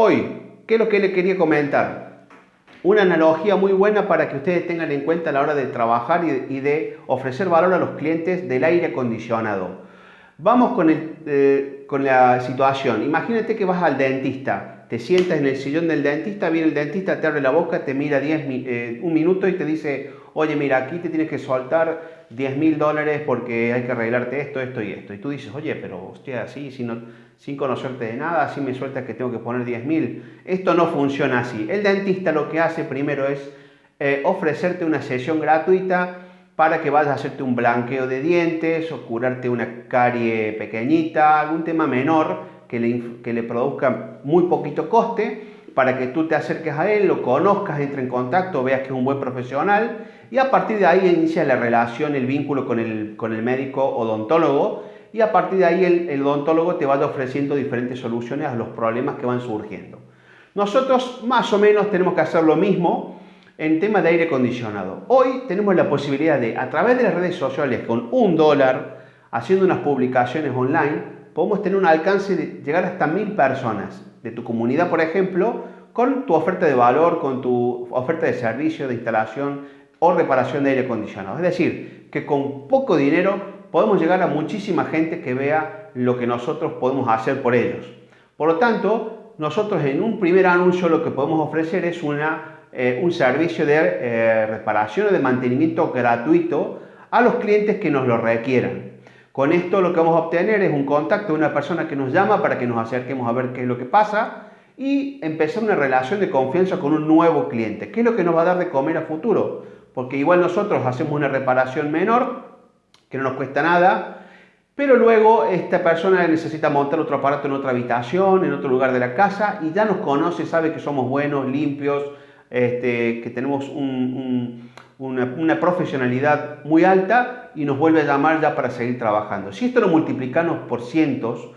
Hoy, ¿qué es lo que le quería comentar? Una analogía muy buena para que ustedes tengan en cuenta a la hora de trabajar y de ofrecer valor a los clientes del aire acondicionado. Vamos con, eh, con la situación. Imagínate que vas al dentista, te sientas en el sillón del dentista, viene el dentista, te abre la boca, te mira 10, eh, un minuto y te dice, oye, mira, aquí te tienes que soltar 10 mil dólares porque hay que arreglarte esto, esto y esto. Y tú dices, oye, pero hostia, así, sin, conocerte de nada, así me sueltas que tengo que poner 10 mil. Esto no funciona así. El dentista lo que hace primero es eh, ofrecerte una sesión gratuita para que vayas a hacerte un blanqueo de dientes o curarte una carie pequeñita, algún tema menor que le, que le produzca muy poquito coste para que tú te acerques a él, lo conozcas, entre en contacto, veas que es un buen profesional y a partir de ahí inicia la relación, el vínculo con el, con el médico odontólogo y a partir de ahí el, el odontólogo te vaya ofreciendo diferentes soluciones a los problemas que van surgiendo. Nosotros más o menos tenemos que hacer lo mismo en tema de aire acondicionado. Hoy tenemos la posibilidad de, a través de las redes sociales, con un dólar, haciendo unas publicaciones online, podemos tener un alcance de llegar hasta mil personas de tu comunidad, por ejemplo, con tu oferta de valor, con tu oferta de servicio, de instalación o reparación de aire acondicionado. Es decir, que con poco dinero podemos llegar a muchísima gente que vea lo que nosotros podemos hacer por ellos. Por lo tanto, nosotros en un primer anuncio lo que podemos ofrecer es una eh, un servicio de eh, reparación o de mantenimiento gratuito a los clientes que nos lo requieran. Con esto lo que vamos a obtener es un contacto de una persona que nos llama para que nos acerquemos a ver qué es lo que pasa y empezar una relación de confianza con un nuevo cliente. ¿Qué es lo que nos va a dar de comer a futuro? Porque igual nosotros hacemos una reparación menor, que no nos cuesta nada, pero luego esta persona necesita montar otro aparato en otra habitación, en otro lugar de la casa y ya nos conoce, sabe que somos buenos, limpios, este, que tenemos una, profesionalidad muy alta y nos vuelve a llamar ya para seguir trabajando. Si esto lo multiplicamos por cientos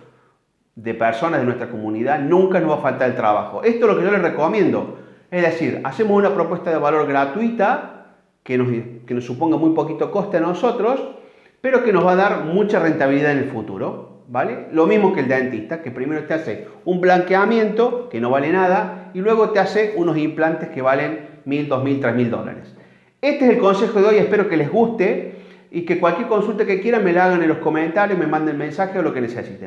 de personas de nuestra comunidad, nunca nos va a faltar el trabajo. Esto es lo que yo les recomiendo. Es decir, hacemos una propuesta de valor gratuita que nos, que nos suponga muy poquito coste a nosotros, pero que nos va a dar mucha rentabilidad en el futuro. ¿vale? Lo mismo que el dentista, que primero te hace un blanqueamiento que no vale nada y luego te hace unos implantes que valen mil, dos mil, tres mil dólares. Este es el consejo de hoy, espero que les guste y que cualquier consulta que quieran me la hagan en los comentarios, me manden mensaje o lo que necesiten.